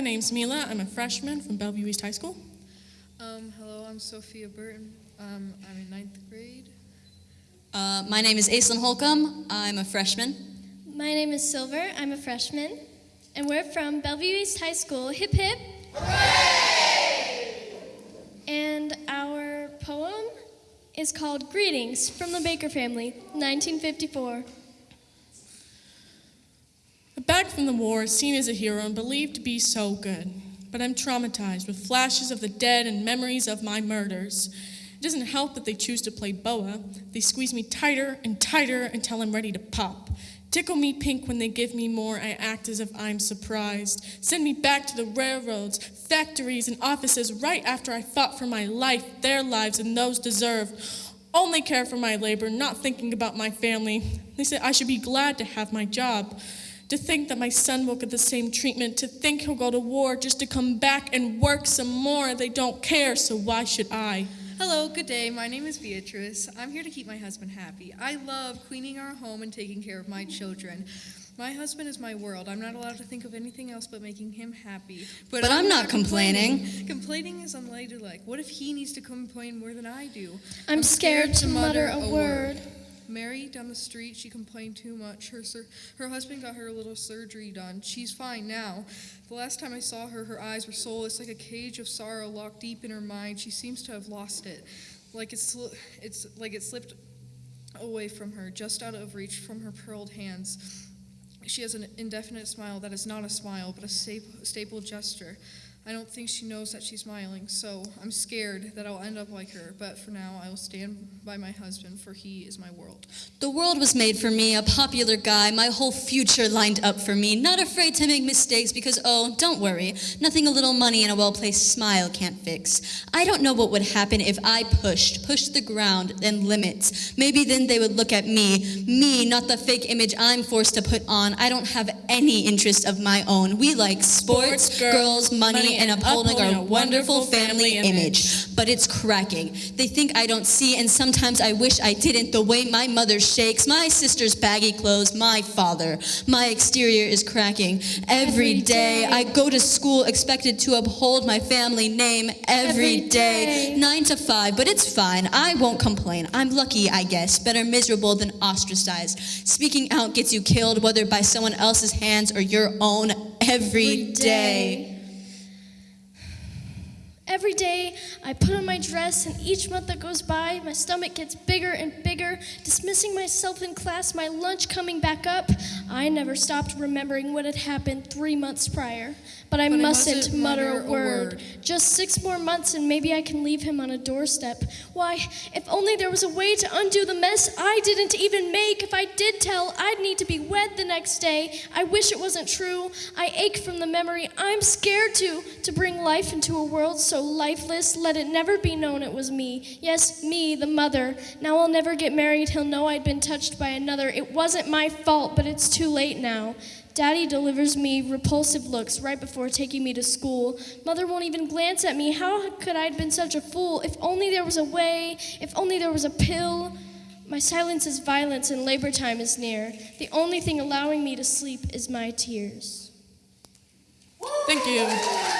my name's Mila. I'm a freshman from Bellevue East High School. Um, hello, I'm Sophia Burton. Um, I'm in ninth grade. Uh, my name is Aislinn Holcomb. I'm a freshman. My name is Silver. I'm a freshman. And we're from Bellevue East High School. Hip hip. And our poem is called Greetings from the Baker Family, 1954. From the war, seen as a hero and believed to be so good. But I'm traumatized with flashes of the dead and memories of my murders. It doesn't help that they choose to play boa. They squeeze me tighter and tighter until I'm ready to pop. Tickle me pink when they give me more, I act as if I'm surprised. Send me back to the railroads, factories, and offices right after I fought for my life, their lives, and those deserved. Only care for my labor, not thinking about my family. They say I should be glad to have my job. To think that my son will get the same treatment, to think he'll go to war just to come back and work some more. They don't care, so why should I? Hello, good day. My name is Beatrice. I'm here to keep my husband happy. I love cleaning our home and taking care of my children. My husband is my world. I'm not allowed to think of anything else but making him happy. But I'm not complaining. Complaining is unladylike. What if he needs to complain more than I do? I'm, scared, to mutter a word. Mary down the street, she complained too much. Her sur- her husband got her a little surgery done. She's fine now. The last time I saw her, her eyes were soulless, like a cage of sorrow locked deep in her mind. She seems to have lost it, like it's sli- it's like it slipped away from her, just out of reach from her pearled hands. She has an indefinite smile that is not a smile, but a staple, staple gesture. I don't think she knows that she's smiling, so I'm scared that I'll end up like her. But for now, I will stand by my husband, for he is my world. The world was made for me, a popular guy, my whole future lined up for me. Not afraid to make mistakes because, oh, don't worry, nothing a little money and a well placed smile can't fix. I don't know what would happen if I pushed, pushed the ground and limits. Maybe then they would look at me, me, not the fake image I'm forced to put on. I don't have any interest of my own. We like sports, Sports, girls, girls, money, money, and upholding our wonderful family image. But it's cracking. They think I don't see, and sometimes I wish I didn't. The way my mother shakes, my sister's baggy clothes, my father. My exterior is cracking. Every day. I go to school expected to uphold my family name every day. Nine to five, but it's fine. I won't complain. I'm lucky, I guess. Better miserable than ostracized. Speaking out gets you killed, whether by someone else's hands or your own, every day. Every day, I put on my dress, and each month that goes by, my stomach gets bigger and bigger. Dismissing myself in class, my lunch coming back up. I never stopped remembering what had happened three months prior. But I, But mustn't, mustn't mutter, mutter a a word. word. Just six more months, and maybe I can leave him on a doorstep. Why, if only there was a way to undo the mess I didn't even make. If I did tell, I'd need to be wed the next day. I wish it wasn't true. I ache from the memory. I'm scared to to bring life into a world lifeless. Let it never be known it was me. Yes, me, the mother. Now I'll never get married. He'll know I'd been touched by another. It wasn't my fault, but it's too late now. Daddy delivers me repulsive looks right before taking me to school. Mother won't even glance at me. How could I have been such a fool? If only there was a way, if only there was a pill. My silence is violence and labor time is near. The only thing allowing me to sleep is my tears. Thank you.